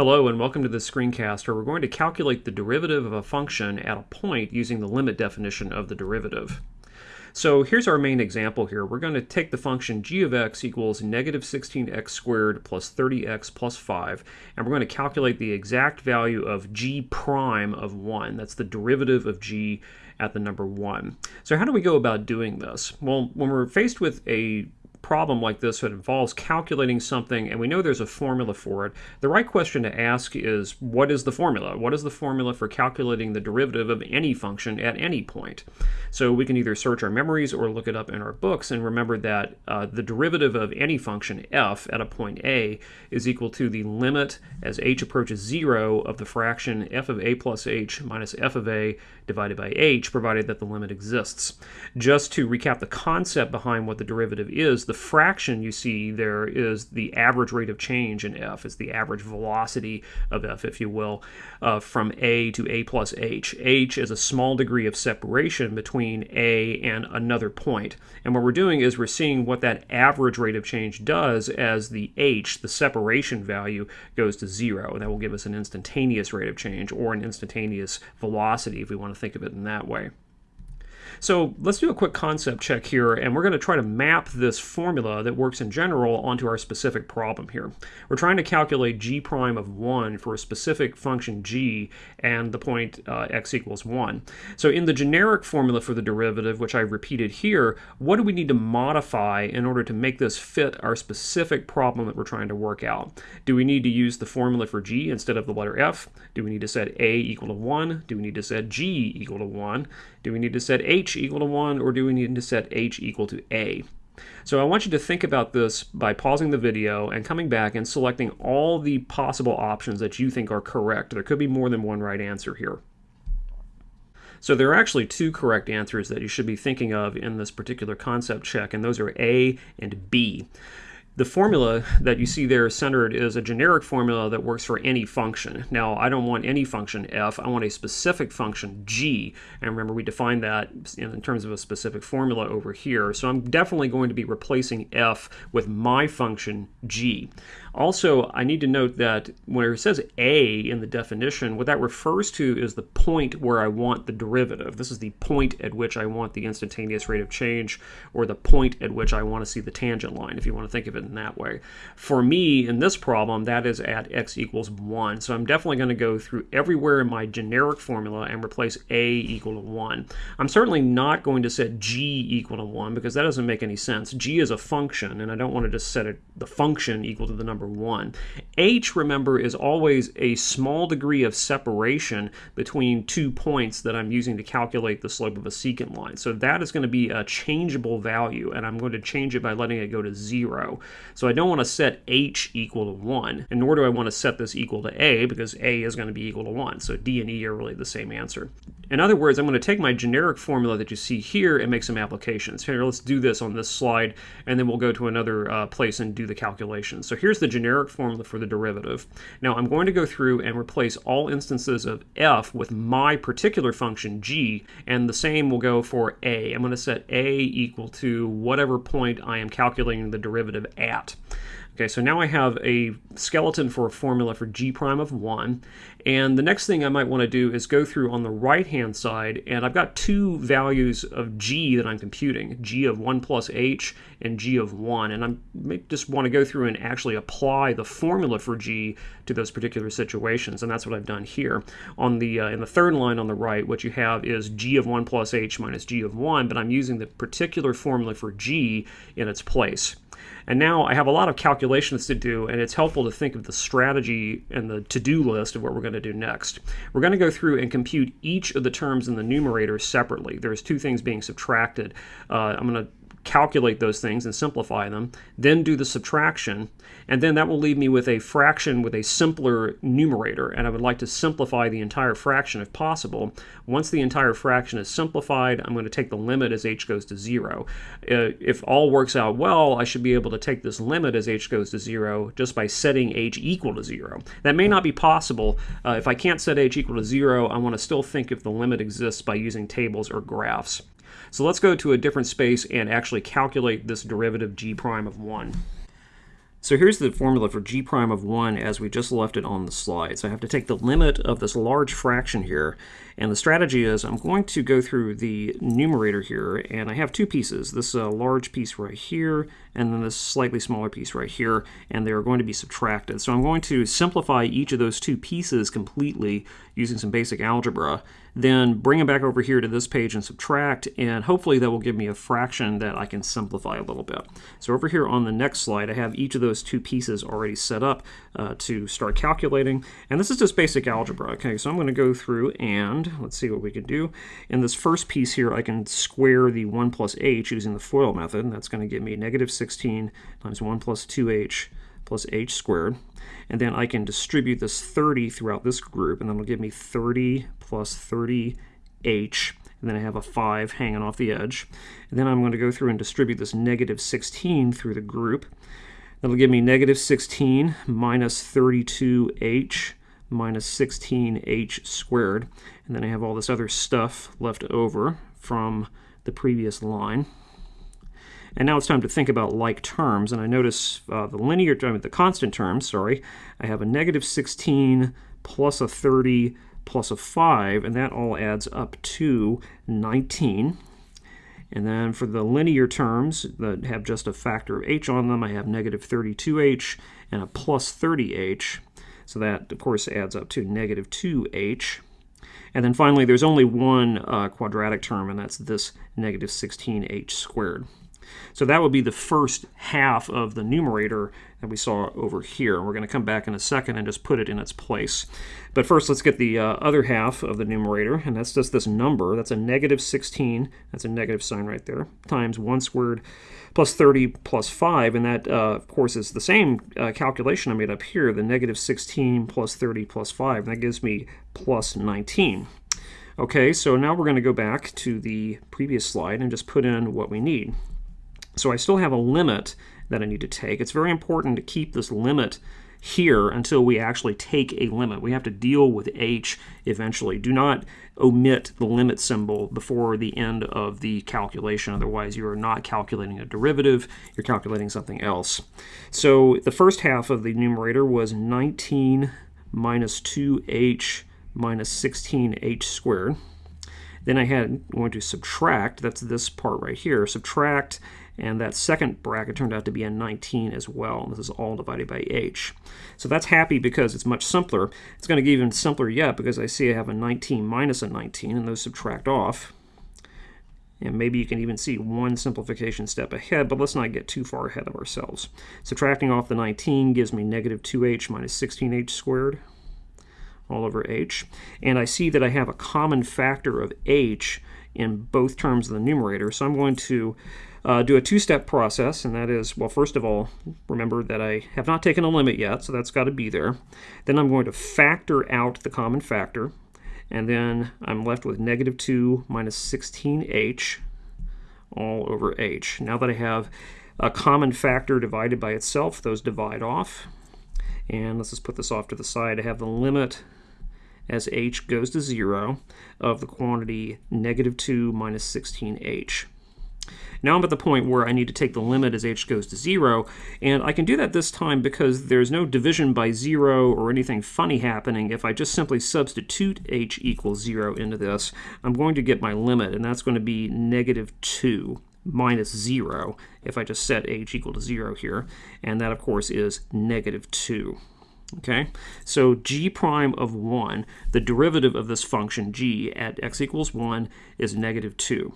Hello and welcome to this screencast where we're going to calculate the derivative of a function at a point using the limit definition of the derivative. So here's our main example here. We're going to take the function g of x equals negative 16x squared plus 30x plus 5, and we're going to calculate the exact value of g prime of 1. That's the derivative of g at the number 1. So how do we go about doing this? Well, when we're faced with a problem like this that involves calculating something and we know there's a formula for it, the right question to ask is what is the formula? What is the formula for calculating the derivative of any function at any point? So we can either search our memories or look it up in our books and remember that uh, the derivative of any function f at a point a is equal to the limit as h approaches 0 of the fraction f of a plus h minus f of a divided by h provided that the limit exists. Just to recap the concept behind what the derivative is, the fraction you see there is the average rate of change in f. It's the average velocity of f, if you will, uh, from a to a plus h. h is a small degree of separation between a and another point. And what we're doing is we're seeing what that average rate of change does as the h, the separation value, goes to zero. And that will give us an instantaneous rate of change or an instantaneous velocity if we want to think of it in that way. So let's do a quick concept check here, and we're going to try to map this formula that works in general onto our specific problem here. We're trying to calculate g prime of 1 for a specific function g and the point uh, x equals 1. So in the generic formula for the derivative, which I repeated here, what do we need to modify in order to make this fit our specific problem that we're trying to work out? Do we need to use the formula for g instead of the letter f? Do we need to set a equal to 1? Do we need to set g equal to 1? Do we need to set h equal to 1 or do we need to set h equal to a? So I want you to think about this by pausing the video and coming back and selecting all the possible options that you think are correct. There could be more than one right answer here. So there are actually two correct answers that you should be thinking of in this particular concept check, and those are A and B. The formula that you see there centered is a generic formula that works for any function. Now, I don't want any function f, I want a specific function g, and remember we defined that in terms of a specific formula over here. So I'm definitely going to be replacing f with my function g. Also, I need to note that when it says a in the definition, what that refers to is the point where I want the derivative. This is the point at which I want the instantaneous rate of change, or the point at which I want to see the tangent line, if you want to think of it in that way. For me, in this problem, that is at x equals 1. So I'm definitely going to go through everywhere in my generic formula and replace a equal to 1. I'm certainly not going to set g equal to 1 because that doesn't make any sense. g is a function, and I don't want to just set it, the function equal to the number number one. H, remember, is always a small degree of separation between two points that I'm using to calculate the slope of a secant line. So that is going to be a changeable value, and I'm going to change it by letting it go to zero. So I don't want to set H equal to one, and nor do I want to set this equal to A, because A is going to be equal to one. So D and E are really the same answer. In other words, I'm going to take my generic formula that you see here and make some applications. Here, let's do this on this slide, and then we'll go to another uh, place and do the calculations. So here's the generic formula for the derivative. Now I'm going to go through and replace all instances of f with my particular function g, and the same will go for a. I'm going to set a equal to whatever point I am calculating the derivative at. Okay, so now I have a skeleton for a formula for g prime of 1. And the next thing I might want to do is go through on the right-hand side, and I've got two values of g that I'm computing, g of 1 plus h and g of 1. And I just want to go through and actually apply the formula for g to those particular situations, and that's what I've done here. On the uh, In the third line on the right, what you have is g of 1 plus h minus g of 1, but I'm using the particular formula for g in its place. And now I have a lot of calculations to do, and it's helpful to think of the strategy and the to-do list of what we're going to do next. We're going to go through and compute each of the terms in the numerator separately. There's two things being subtracted. Uh, I'm going to calculate those things and simplify them, then do the subtraction, and then that will leave me with a fraction with a simpler numerator, and I would like to simplify the entire fraction if possible. Once the entire fraction is simplified, I'm going to take the limit as h goes to 0. Uh, if all works out well, I should be able to take this limit as h goes to 0 just by setting h equal to 0. That may not be possible. Uh, if I can't set h equal to 0, I want to still think if the limit exists by using tables or graphs. So let's go to a different space and actually calculate this derivative g prime of 1. So here's the formula for g prime of 1 as we just left it on the slide. So I have to take the limit of this large fraction here, and the strategy is I'm going to go through the numerator here, and I have two pieces, this uh, large piece right here, and then this slightly smaller piece right here, and they're going to be subtracted. So I'm going to simplify each of those two pieces completely using some basic algebra, then bring them back over here to this page and subtract, and hopefully that will give me a fraction that I can simplify a little bit. So over here on the next slide, I have each of those two pieces already set up uh, to start calculating, and this is just basic algebra. Okay, so I'm going to go through and let's see what we can do. In this first piece here, I can square the 1 plus h using the FOIL method, and that's going to give me negative 16 times 1 plus 2h plus h squared. And then I can distribute this 30 throughout this group, and that'll give me 30 plus 30h, and then I have a 5 hanging off the edge. And then I'm going to go through and distribute this negative 16 through the group. That'll give me negative 16 minus 32h minus 16h squared. And then I have all this other stuff left over from the previous line. And now it's time to think about like terms. And I notice uh, the linear term, the constant terms, sorry, I have a negative 16 plus a 30 plus a 5, and that all adds up to 19. And then for the linear terms that have just a factor of h on them, I have negative 32h and a plus 30h. So that, of course, adds up to negative 2h. And then finally, there's only one uh, quadratic term, and that's this negative 16h squared. So that would be the first half of the numerator that we saw over here. And we're going to come back in a second and just put it in its place. But first, let's get the uh, other half of the numerator, and that's just this number. That's a negative 16, that's a negative sign right there, times 1 squared plus 30 plus 5, and that, uh, of course, is the same uh, calculation I made up here, the negative 16 plus 30 plus 5, and that gives me plus 19. Okay, so now we're going to go back to the previous slide and just put in what we need. So I still have a limit that I need to take. It's very important to keep this limit here until we actually take a limit. We have to deal with h eventually. Do not omit the limit symbol before the end of the calculation. Otherwise, you are not calculating a derivative. You're calculating something else. So the first half of the numerator was 19 minus 2h minus 16h squared. Then I had i going to subtract, that's this part right here, subtract and that second bracket turned out to be a 19 as well. This is all divided by h. So that's happy because it's much simpler. It's going to get even simpler yet because I see I have a 19 minus a 19, and those subtract off. And maybe you can even see one simplification step ahead, but let's not get too far ahead of ourselves. Subtracting off the 19 gives me negative 2h minus 16h squared all over h. And I see that I have a common factor of h in both terms of the numerator, so I'm going to uh, do a two-step process, and that is, well, first of all, remember that I have not taken a limit yet, so that's got to be there. Then I'm going to factor out the common factor, and then I'm left with negative 2 minus 16h all over h. Now that I have a common factor divided by itself, those divide off. And let's just put this off to the side. I have the limit as h goes to 0 of the quantity negative 2 minus 16h. Now I'm at the point where I need to take the limit as h goes to 0, and I can do that this time because there's no division by 0 or anything funny happening. If I just simply substitute h equals 0 into this, I'm going to get my limit, and that's going to be negative 2 minus 0 if I just set h equal to 0 here, and that, of course, is negative 2. Okay, so g prime of 1, the derivative of this function g at x equals 1 is negative 2.